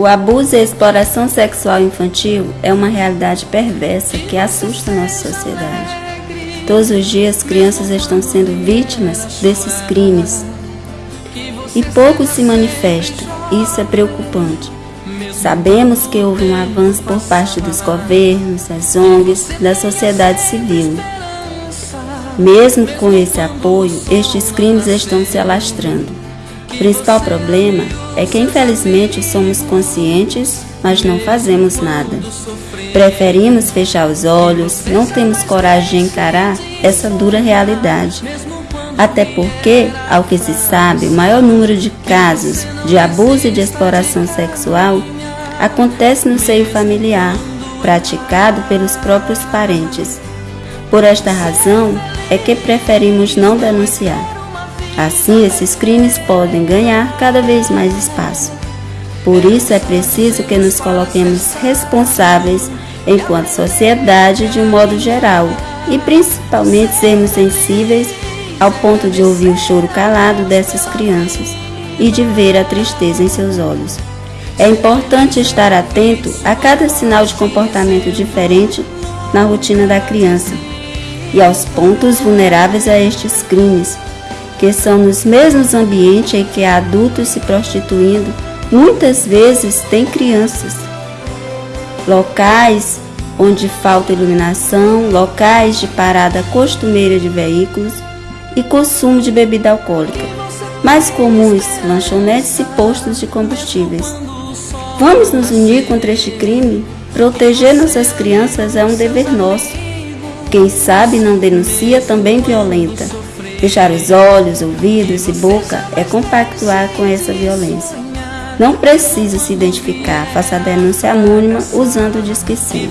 O abuso e a exploração sexual infantil é uma realidade perversa que assusta nossa sociedade. Todos os dias, crianças estão sendo vítimas desses crimes e pouco se manifesta. Isso é preocupante. Sabemos que houve um avanço por parte dos governos, das ONGs, da sociedade civil. Mesmo com esse apoio, estes crimes estão se alastrando. O principal problema é que, infelizmente, somos conscientes, mas não fazemos nada. Preferimos fechar os olhos, não temos coragem de encarar essa dura realidade. Até porque, ao que se sabe, o maior número de casos de abuso e de exploração sexual acontece no seio familiar, praticado pelos próprios parentes. Por esta razão é que preferimos não denunciar. Assim, esses crimes podem ganhar cada vez mais espaço. Por isso é preciso que nos coloquemos responsáveis enquanto sociedade de um modo geral e principalmente sermos sensíveis ao ponto de ouvir o choro calado dessas crianças e de ver a tristeza em seus olhos. É importante estar atento a cada sinal de comportamento diferente na rotina da criança e aos pontos vulneráveis a estes crimes, que são nos mesmos ambientes em que há adultos se prostituindo, muitas vezes tem crianças. Locais onde falta iluminação, locais de parada costumeira de veículos e consumo de bebida alcoólica. Mais comuns, lanchonetes e postos de combustíveis. Vamos nos unir contra este crime? Proteger nossas crianças é um dever nosso. Quem sabe não denuncia também violenta. Fechar os olhos, ouvidos e boca é compactuar com essa violência. Não precisa se identificar, faça a denúncia anônima usando o Disque Sim.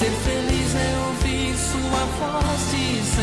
Ser feliz é ouvir sua voz dizendo.